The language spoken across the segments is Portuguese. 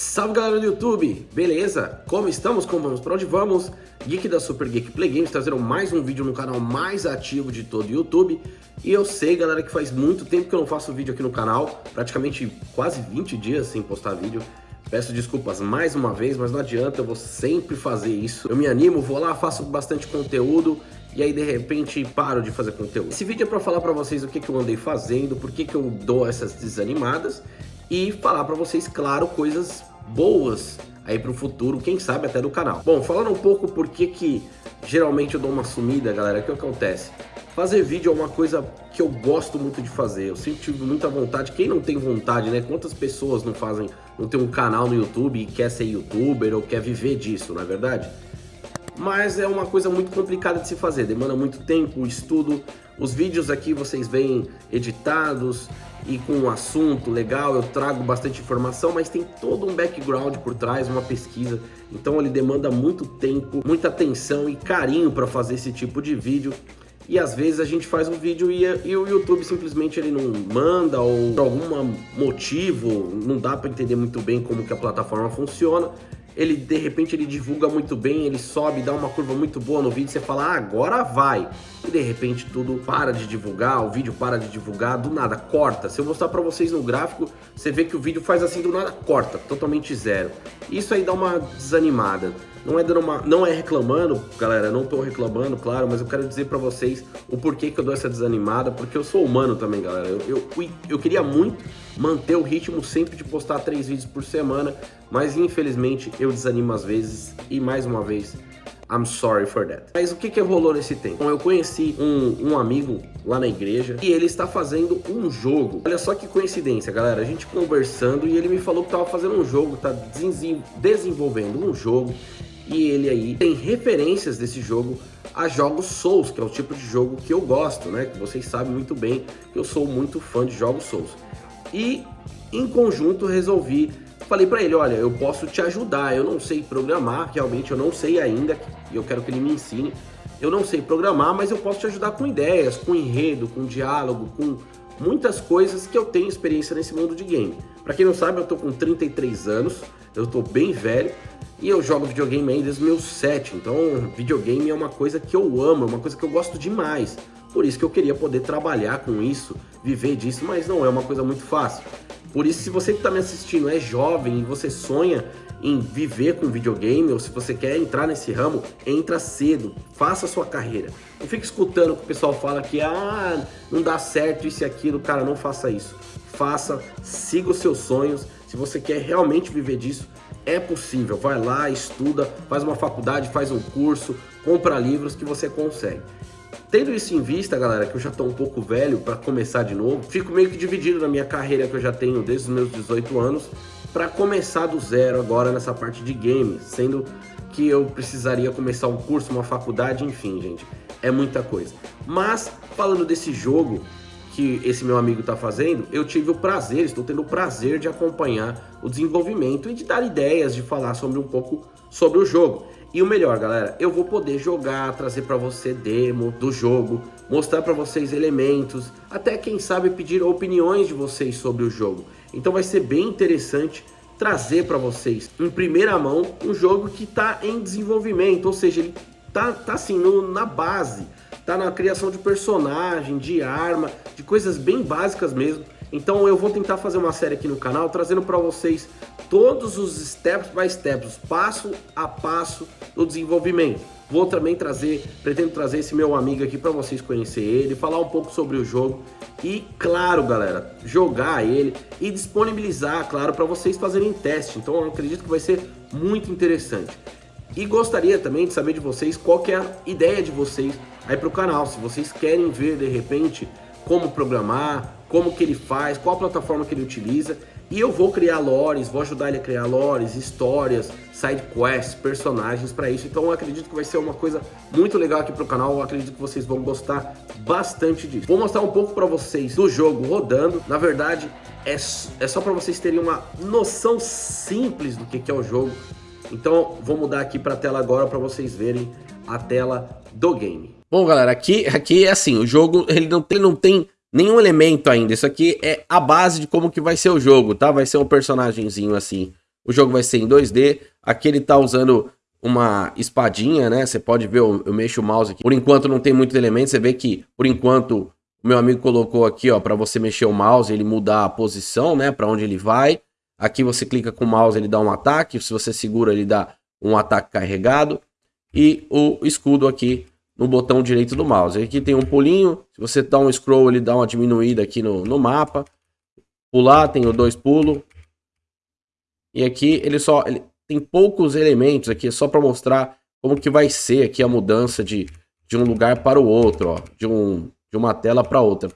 Salve galera do YouTube, beleza? Como estamos? Como vamos? Para onde vamos? Geek da Super Geek Play Games trazendo mais um vídeo no canal mais ativo de todo o YouTube E eu sei galera que faz muito tempo que eu não faço vídeo aqui no canal Praticamente quase 20 dias sem postar vídeo Peço desculpas mais uma vez, mas não adianta, eu vou sempre fazer isso Eu me animo, vou lá, faço bastante conteúdo e aí de repente paro de fazer conteúdo. Esse vídeo é para falar para vocês o que, que eu andei fazendo, por que, que eu dou essas desanimadas e falar para vocês, claro, coisas boas aí para o futuro, quem sabe até do canal. Bom, falando um pouco por que que geralmente eu dou uma sumida, galera, o que acontece? Fazer vídeo é uma coisa que eu gosto muito de fazer, eu sempre tive muita vontade, quem não tem vontade, né? Quantas pessoas não fazem, não tem um canal no YouTube e quer ser youtuber ou quer viver disso, não é verdade? Mas é uma coisa muito complicada de se fazer, demanda muito tempo, estudo. Os vídeos aqui vocês veem editados e com um assunto legal, eu trago bastante informação, mas tem todo um background por trás, uma pesquisa. Então ele demanda muito tempo, muita atenção e carinho para fazer esse tipo de vídeo. E às vezes a gente faz um vídeo e, e o YouTube simplesmente ele não manda ou por algum motivo, não dá para entender muito bem como que a plataforma funciona ele de repente ele divulga muito bem, ele sobe, dá uma curva muito boa no vídeo, você fala, ah, agora vai. E de repente tudo para de divulgar, o vídeo para de divulgar, do nada, corta. Se eu mostrar para vocês no gráfico, você vê que o vídeo faz assim do nada, corta, totalmente zero. Isso aí dá uma desanimada. Não é, uma, não é reclamando, galera, não tô reclamando, claro, mas eu quero dizer para vocês o porquê que eu dou essa desanimada, porque eu sou humano também, galera. Eu, eu, eu queria muito manter o ritmo sempre de postar três vídeos por semana, mas infelizmente eu desanimo às vezes e mais uma vez I'm sorry for that. Mas o que que rolou nesse tempo? Bom, eu conheci um, um amigo lá na igreja e ele está fazendo um jogo. Olha só que coincidência, galera. A gente conversando e ele me falou que estava fazendo um jogo, tá desenvolvendo um jogo e ele aí tem referências desse jogo a jogos Souls, que é o tipo de jogo que eu gosto, né? Que vocês sabem muito bem que eu sou muito fã de jogos Souls. E em conjunto resolvi, falei para ele, olha, eu posso te ajudar, eu não sei programar, realmente eu não sei ainda, e eu quero que ele me ensine. Eu não sei programar, mas eu posso te ajudar com ideias, com enredo, com diálogo, com muitas coisas que eu tenho experiência nesse mundo de game. Para quem não sabe, eu tô com 33 anos, eu tô bem velho, e eu jogo videogame desde os meus 7, então videogame é uma coisa que eu amo, é uma coisa que eu gosto demais. Por isso que eu queria poder trabalhar com isso, viver disso, mas não é uma coisa muito fácil. Por isso, se você que está me assistindo é jovem e você sonha em viver com videogame, ou se você quer entrar nesse ramo, entra cedo, faça a sua carreira. Não fique escutando que o pessoal fala que ah, não dá certo isso e aquilo, cara, não faça isso. Faça, siga os seus sonhos. Se você quer realmente viver disso, é possível. Vai lá, estuda, faz uma faculdade, faz um curso, compra livros que você consegue. Tendo isso em vista, galera, que eu já tô um pouco velho para começar de novo, fico meio que dividido na minha carreira que eu já tenho desde os meus 18 anos para começar do zero agora nessa parte de games, sendo que eu precisaria começar um curso, uma faculdade, enfim, gente, é muita coisa. Mas falando desse jogo que esse meu amigo está fazendo, eu tive o prazer, estou tendo o prazer de acompanhar o desenvolvimento e de dar ideias, de falar sobre um pouco sobre o jogo. E o melhor, galera, eu vou poder jogar, trazer para você demo do jogo, mostrar para vocês elementos, até quem sabe pedir opiniões de vocês sobre o jogo. Então vai ser bem interessante trazer para vocês em primeira mão um jogo que está em desenvolvimento, ou seja, ele tá, tá assim no, na base, tá na criação de personagem, de arma, de coisas bem básicas mesmo. Então eu vou tentar fazer uma série aqui no canal trazendo para vocês todos os steps by steps, passo a passo do desenvolvimento. Vou também trazer, pretendo trazer esse meu amigo aqui para vocês conhecer ele, falar um pouco sobre o jogo e, claro, galera, jogar ele e disponibilizar, claro, para vocês fazerem teste. Então, eu acredito que vai ser muito interessante. E gostaria também de saber de vocês qual é a ideia de vocês aí para o canal. Se vocês querem ver, de repente, como programar, como que ele faz, qual plataforma que ele utiliza. E eu vou criar lores, vou ajudar ele a criar lores, histórias, side quests, personagens para isso. Então eu acredito que vai ser uma coisa muito legal aqui pro canal. Eu acredito que vocês vão gostar bastante disso. Vou mostrar um pouco para vocês do jogo rodando. Na verdade, é, é só para vocês terem uma noção simples do que, que é o jogo. Então vou mudar aqui para a tela agora para vocês verem a tela do game. Bom, galera, aqui, aqui é assim, o jogo ele não, ele não tem nenhum elemento ainda. Isso aqui é a base de como que vai ser o jogo, tá? Vai ser um personagemzinho assim, o jogo vai ser em 2D. Aqui ele tá usando uma espadinha, né? Você pode ver, eu, eu mexo o mouse aqui. Por enquanto não tem muitos elementos, você vê que, por enquanto, o meu amigo colocou aqui, ó, para você mexer o mouse, ele mudar a posição, né, para onde ele vai. Aqui você clica com o mouse, ele dá um ataque, se você segura, ele dá um ataque carregado. E o escudo aqui no botão direito do mouse. Aqui tem um pulinho, se você dá um scroll, ele dá uma diminuída aqui no, no mapa. Pular, tem o dois pulos. E aqui ele só ele tem poucos elementos aqui, é só para mostrar como que vai ser aqui a mudança de, de um lugar para o outro, ó, de, um, de uma tela para outra.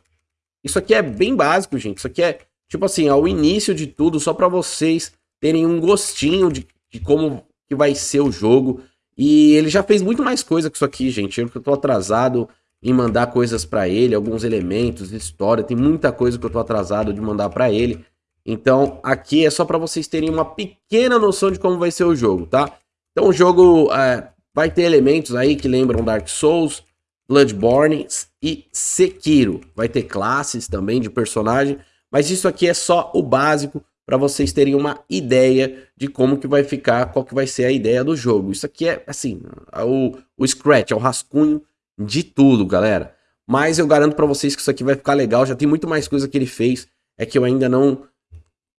Isso aqui é bem básico, gente. Isso aqui é, tipo assim, ao início de tudo, só para vocês terem um gostinho de, de como que vai ser o jogo. E ele já fez muito mais coisa que isso aqui, gente. Eu tô atrasado em mandar coisas para ele, alguns elementos, história, tem muita coisa que eu tô atrasado de mandar para ele. Então, aqui é só para vocês terem uma pequena noção de como vai ser o jogo, tá? Então, o jogo é, vai ter elementos aí que lembram Dark Souls, Bloodborne e Sekiro. Vai ter classes também de personagem, mas isso aqui é só o básico para vocês terem uma ideia de como que vai ficar, qual que vai ser a ideia do jogo. Isso aqui é, assim, o, o Scratch, é o rascunho de tudo, galera. Mas eu garanto para vocês que isso aqui vai ficar legal, já tem muito mais coisa que ele fez, é que eu ainda não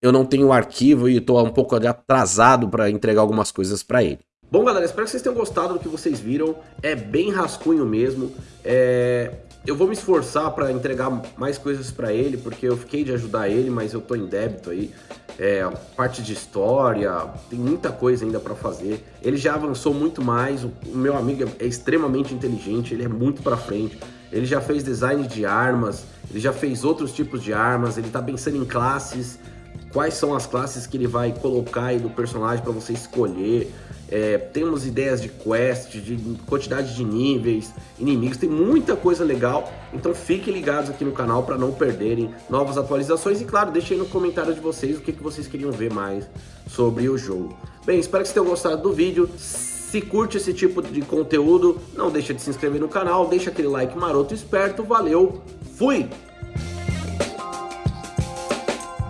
eu não tenho o arquivo e estou um pouco atrasado para entregar algumas coisas para ele. Bom, galera, espero que vocês tenham gostado do que vocês viram. É bem rascunho mesmo. É... Eu vou me esforçar para entregar mais coisas para ele, porque eu fiquei de ajudar ele, mas eu tô em débito aí. É, parte de história, tem muita coisa ainda para fazer. Ele já avançou muito mais. O, meu amigo é, é extremamente inteligente, ele é muito para frente. Ele já fez design de armas, ele já fez outros tipos de armas, ele tá pensando em classes, quais são as classes que ele vai colocar aí do personagem para você escolher. É, temos ideias de quest, de quantidade de níveis, inimigos, tem muita coisa legal. Então fiquem ligados aqui no canal para não perderem novas atualizações. E claro, deixem aí no comentário de vocês o que, que vocês queriam ver mais sobre o jogo. Bem, espero que vocês tenham gostado do vídeo. Se curte esse tipo de conteúdo, não deixa de se inscrever no canal, deixa aquele like maroto esperto. Valeu, fui!